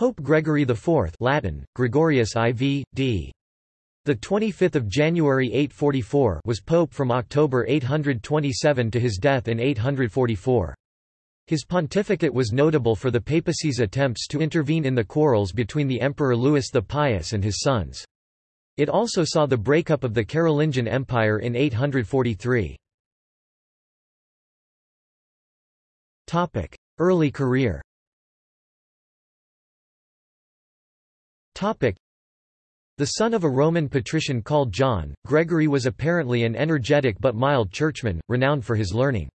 Pope Gregory IV Latin, Gregorius IV, d. The 25th of January 844 was pope from October 827 to his death in 844. His pontificate was notable for the papacy's attempts to intervene in the quarrels between the Emperor Louis the Pious and his sons. It also saw the breakup of the Carolingian Empire in 843. Early career the son of a Roman patrician called John, Gregory was apparently an energetic but mild churchman, renowned for his learning.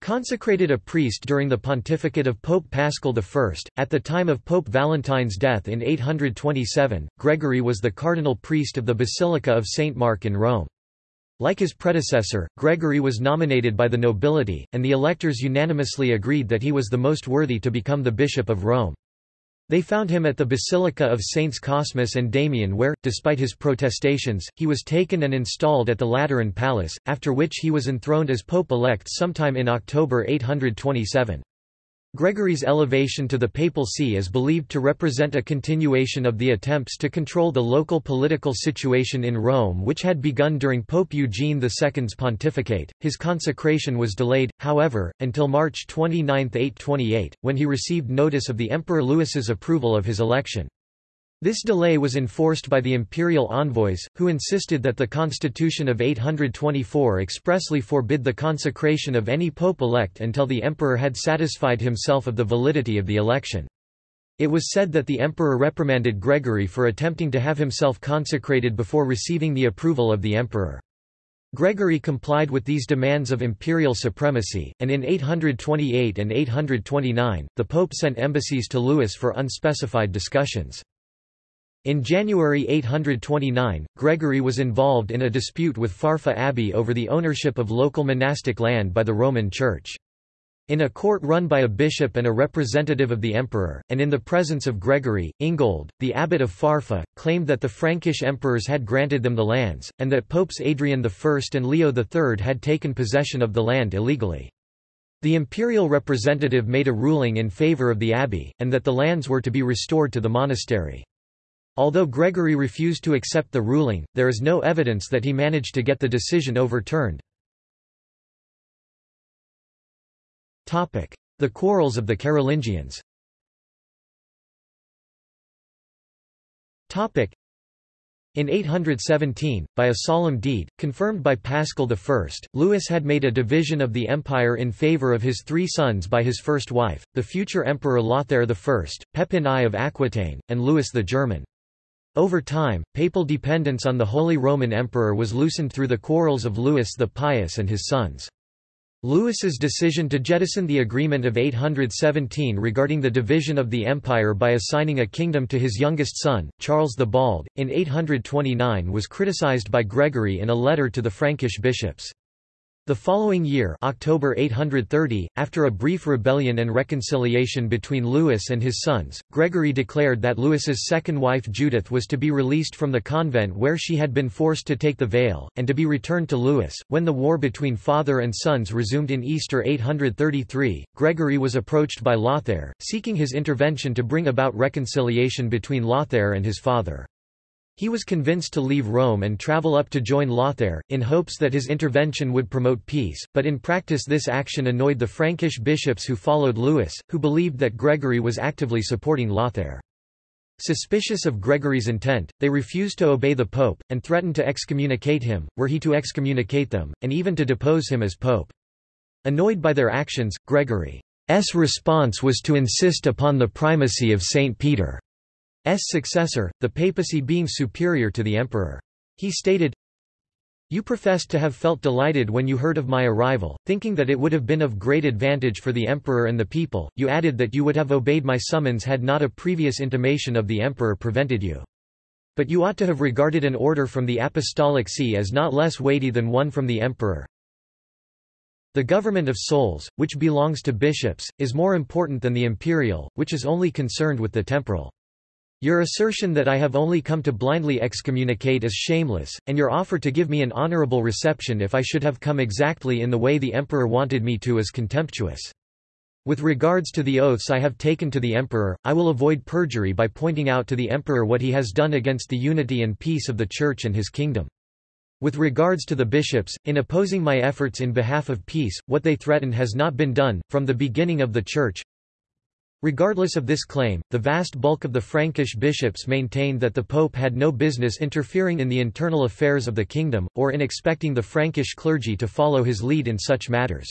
Consecrated a priest during the pontificate of Pope Paschal I, at the time of Pope Valentine's death in 827, Gregory was the cardinal priest of the Basilica of St. Mark in Rome. Like his predecessor, Gregory was nominated by the nobility, and the electors unanimously agreed that he was the most worthy to become the Bishop of Rome. They found him at the Basilica of Saints Cosmas and Damian where, despite his protestations, he was taken and installed at the Lateran Palace, after which he was enthroned as Pope-elect sometime in October 827. Gregory's elevation to the papal see is believed to represent a continuation of the attempts to control the local political situation in Rome which had begun during Pope Eugene II's pontificate. His consecration was delayed, however, until March 29, 828, when he received notice of the Emperor Louis's approval of his election. This delay was enforced by the imperial envoys, who insisted that the constitution of 824 expressly forbid the consecration of any pope-elect until the emperor had satisfied himself of the validity of the election. It was said that the emperor reprimanded Gregory for attempting to have himself consecrated before receiving the approval of the emperor. Gregory complied with these demands of imperial supremacy, and in 828 and 829, the pope sent embassies to Louis for unspecified discussions. In January 829, Gregory was involved in a dispute with Farfa Abbey over the ownership of local monastic land by the Roman Church. In a court run by a bishop and a representative of the emperor, and in the presence of Gregory, Ingold, the abbot of Farfa, claimed that the Frankish emperors had granted them the lands, and that Popes Adrian I and Leo III had taken possession of the land illegally. The imperial representative made a ruling in favor of the abbey, and that the lands were to be restored to the monastery. Although Gregory refused to accept the ruling, there is no evidence that he managed to get the decision overturned. The quarrels of the Carolingians in 817, by a solemn deed, confirmed by Paschal I, Louis had made a division of the empire in favour of his three sons by his first wife, the future Emperor Lothair I, Pepin I of Aquitaine, and Louis the German. Over time, papal dependence on the Holy Roman Emperor was loosened through the quarrels of Louis the Pious and his sons. Louis's decision to jettison the agreement of 817 regarding the division of the empire by assigning a kingdom to his youngest son, Charles the Bald, in 829 was criticized by Gregory in a letter to the Frankish bishops. The following year October 830, after a brief rebellion and reconciliation between Louis and his sons, Gregory declared that Louis's second wife Judith was to be released from the convent where she had been forced to take the veil, and to be returned to Louis. When the war between father and sons resumed in Easter 833, Gregory was approached by Lothair, seeking his intervention to bring about reconciliation between Lothair and his father. He was convinced to leave Rome and travel up to join Lothair, in hopes that his intervention would promote peace, but in practice this action annoyed the Frankish bishops who followed Louis, who believed that Gregory was actively supporting Lothair. Suspicious of Gregory's intent, they refused to obey the pope, and threatened to excommunicate him, were he to excommunicate them, and even to depose him as pope. Annoyed by their actions, Gregory's response was to insist upon the primacy of St. Peter. S successor, the papacy being superior to the emperor. He stated, You professed to have felt delighted when you heard of my arrival, thinking that it would have been of great advantage for the emperor and the people, you added that you would have obeyed my summons had not a previous intimation of the emperor prevented you. But you ought to have regarded an order from the apostolic see as not less weighty than one from the emperor. The government of souls, which belongs to bishops, is more important than the imperial, which is only concerned with the temporal. Your assertion that I have only come to blindly excommunicate is shameless, and your offer to give me an honorable reception if I should have come exactly in the way the emperor wanted me to is contemptuous. With regards to the oaths I have taken to the emperor, I will avoid perjury by pointing out to the emperor what he has done against the unity and peace of the Church and his kingdom. With regards to the bishops, in opposing my efforts in behalf of peace, what they threatened has not been done, from the beginning of the Church. Regardless of this claim, the vast bulk of the Frankish bishops maintained that the pope had no business interfering in the internal affairs of the kingdom, or in expecting the Frankish clergy to follow his lead in such matters.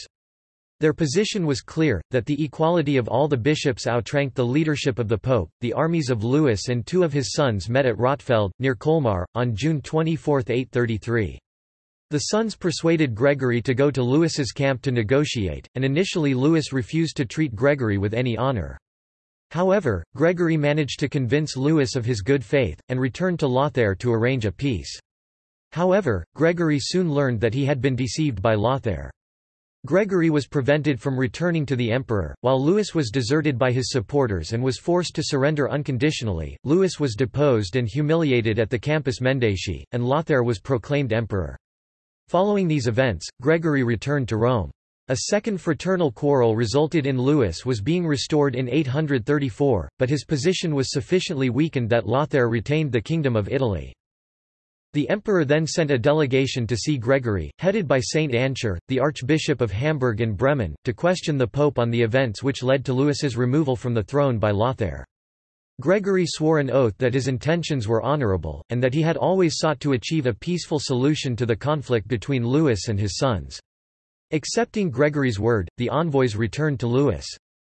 Their position was clear, that the equality of all the bishops outranked the leadership of the pope. The armies of Louis and two of his sons met at Rottefeld, near Colmar, on June 24, 833. The sons persuaded Gregory to go to Louis's camp to negotiate, and initially Louis refused to treat Gregory with any honor. However, Gregory managed to convince Louis of his good faith, and returned to Lothair to arrange a peace. However, Gregory soon learned that he had been deceived by Lothair. Gregory was prevented from returning to the emperor, while Louis was deserted by his supporters and was forced to surrender unconditionally. Louis was deposed and humiliated at the Campus Mendaci, and Lothair was proclaimed emperor. Following these events, Gregory returned to Rome. A second fraternal quarrel resulted in Louis was being restored in 834, but his position was sufficiently weakened that Lothair retained the Kingdom of Italy. The emperor then sent a delegation to see Gregory, headed by Saint Ansgar, the Archbishop of Hamburg and Bremen, to question the pope on the events which led to Louis's removal from the throne by Lothair. Gregory swore an oath that his intentions were honorable, and that he had always sought to achieve a peaceful solution to the conflict between Louis and his sons. Accepting Gregory's word, the envoys returned to Louis.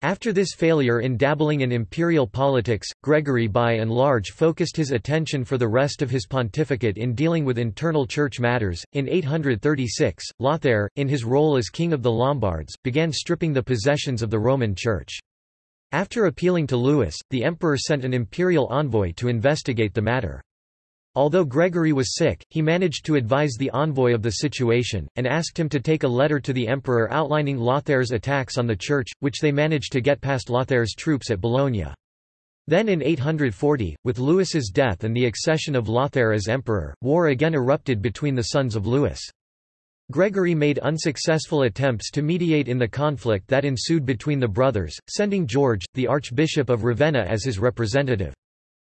After this failure in dabbling in imperial politics, Gregory by and large focused his attention for the rest of his pontificate in dealing with internal church matters. In 836, Lothair, in his role as king of the Lombards, began stripping the possessions of the Roman Church. After appealing to Louis, the emperor sent an imperial envoy to investigate the matter. Although Gregory was sick, he managed to advise the envoy of the situation, and asked him to take a letter to the emperor outlining Lothair's attacks on the church, which they managed to get past Lothair's troops at Bologna. Then in 840, with Louis's death and the accession of Lothair as emperor, war again erupted between the sons of Louis. Gregory made unsuccessful attempts to mediate in the conflict that ensued between the brothers, sending George, the Archbishop of Ravenna as his representative.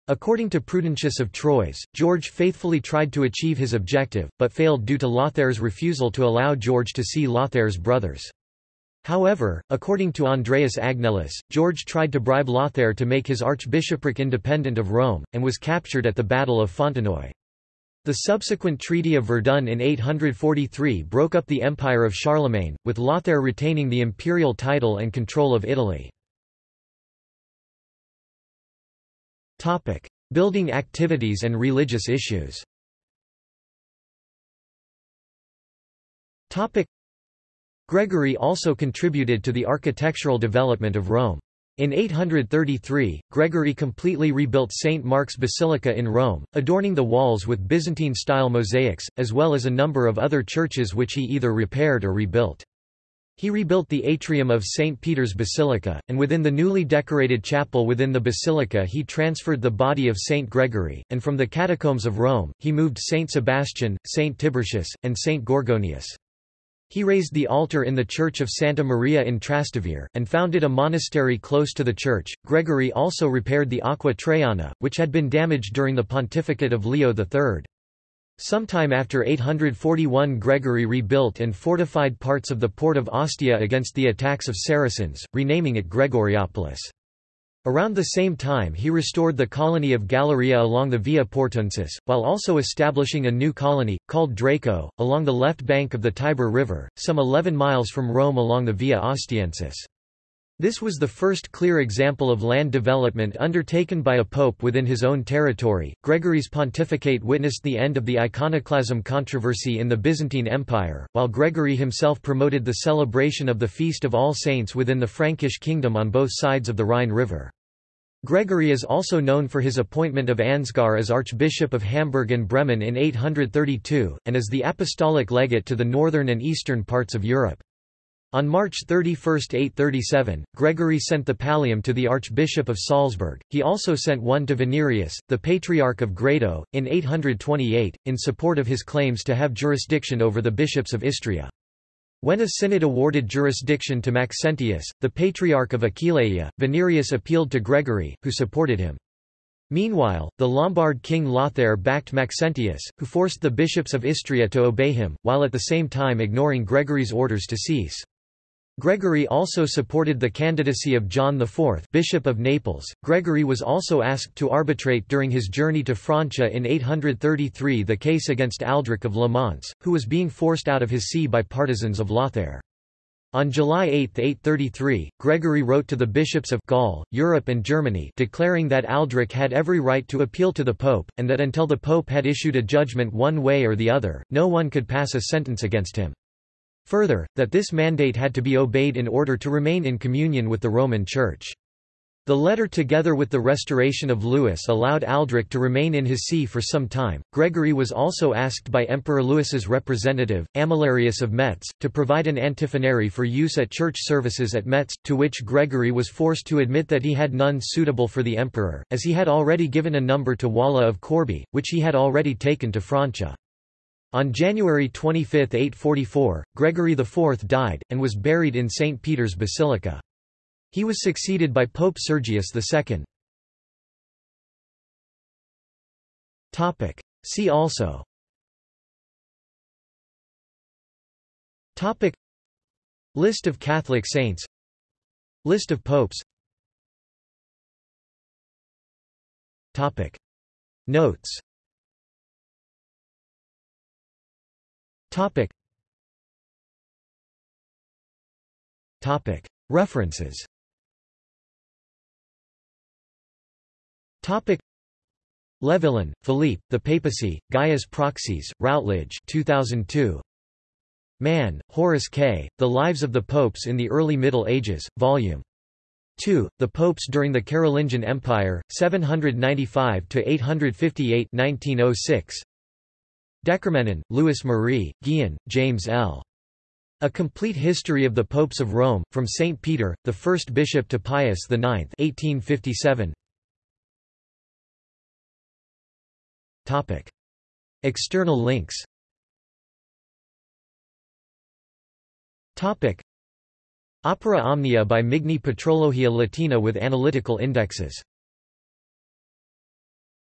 According to Prudentius of Troyes, George faithfully tried to achieve his objective, but failed due to Lothair's refusal to allow George to see Lothair's brothers. However, according to Andreas Agnellus, George tried to bribe Lothair to make his archbishopric independent of Rome, and was captured at the Battle of Fontenoy. The subsequent Treaty of Verdun in 843 broke up the empire of Charlemagne, with Lothair retaining the imperial title and control of Italy. Building activities and religious issues. Gregory also contributed to the architectural development of Rome. In 833, Gregory completely rebuilt St. Mark's Basilica in Rome, adorning the walls with Byzantine-style mosaics, as well as a number of other churches which he either repaired or rebuilt. He rebuilt the atrium of St. Peter's Basilica, and within the newly decorated chapel within the basilica he transferred the body of St. Gregory, and from the catacombs of Rome, he moved St. Sebastian, St. Tiburtius, and St. Gorgonius. He raised the altar in the church of Santa Maria in Trastevere, and founded a monastery close to the church. Gregory also repaired the Aqua Traiana, which had been damaged during the pontificate of Leo III. Sometime after 841 Gregory rebuilt and fortified parts of the port of Ostia against the attacks of Saracens, renaming it Gregoriopolis. Around the same time he restored the colony of Galeria along the Via Portuensis, while also establishing a new colony, called Draco, along the left bank of the Tiber River, some 11 miles from Rome along the Via Ostiensis. This was the first clear example of land development undertaken by a pope within his own territory. Gregory's pontificate witnessed the end of the iconoclasm controversy in the Byzantine Empire, while Gregory himself promoted the celebration of the Feast of All Saints within the Frankish kingdom on both sides of the Rhine River. Gregory is also known for his appointment of Ansgar as Archbishop of Hamburg and Bremen in 832, and as the apostolic legate to the northern and eastern parts of Europe. On March 31, 837, Gregory sent the pallium to the Archbishop of Salzburg. He also sent one to Venerius, the Patriarch of Grado, in 828, in support of his claims to have jurisdiction over the bishops of Istria. When a synod awarded jurisdiction to Maxentius, the Patriarch of Aquileia, Venerius appealed to Gregory, who supported him. Meanwhile, the Lombard king Lothair backed Maxentius, who forced the bishops of Istria to obey him, while at the same time ignoring Gregory's orders to cease. Gregory also supported the candidacy of John IV Bishop of Naples. Gregory was also asked to arbitrate during his journey to Francia in 833 the case against Aldric of Le Mans, who was being forced out of his see by partisans of Lothair. On July 8, 833, Gregory wrote to the bishops of Gaul, Europe and Germany declaring that Aldric had every right to appeal to the pope, and that until the pope had issued a judgment one way or the other, no one could pass a sentence against him. Further, that this mandate had to be obeyed in order to remain in communion with the Roman Church. The letter together with the restoration of Louis allowed Aldric to remain in his see for some time. Gregory was also asked by Emperor Louis's representative, Amalarius of Metz, to provide an antiphonary for use at church services at Metz, to which Gregory was forced to admit that he had none suitable for the emperor, as he had already given a number to Wala of Corbie, which he had already taken to Francia. On January 25, 844, Gregory IV died, and was buried in St. Peter's Basilica. He was succeeded by Pope Sergius II. See also Topic List of Catholic saints List of popes Topic Notes Topic. Topic. References Topic. Levillain, Philippe, The Papacy, Gaius Proxies, Routledge 2002. Mann, Horace K., The Lives of the Popes in the Early Middle Ages, Vol. 2, The Popes During the Carolingian Empire, 795–858 1906. DeCormenin, Louis Marie, Gihon, James L. A Complete History of the Popes of Rome, from St. Peter, the first bishop to Pius IX 1857. External links Topic. Opera Omnia by Migne Patrologia Latina with analytical indexes